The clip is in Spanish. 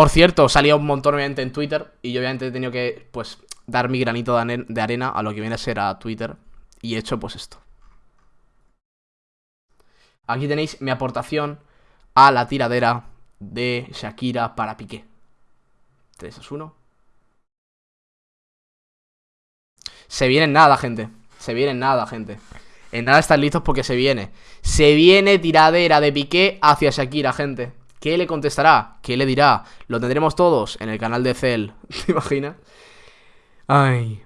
Por cierto, salía un montón obviamente en Twitter y yo obviamente he tenido que, pues, dar mi granito de arena a lo que viene a ser a Twitter y he hecho pues esto. Aquí tenéis mi aportación a la tiradera de Shakira para Piqué. 3 2 1. Se viene en nada, gente. Se viene en nada, gente. En nada están listos porque se viene. Se viene tiradera de Piqué hacia Shakira, gente. ¿Qué le contestará? ¿Qué le dirá? Lo tendremos todos en el canal de Cell. ¿Te imaginas? Ay.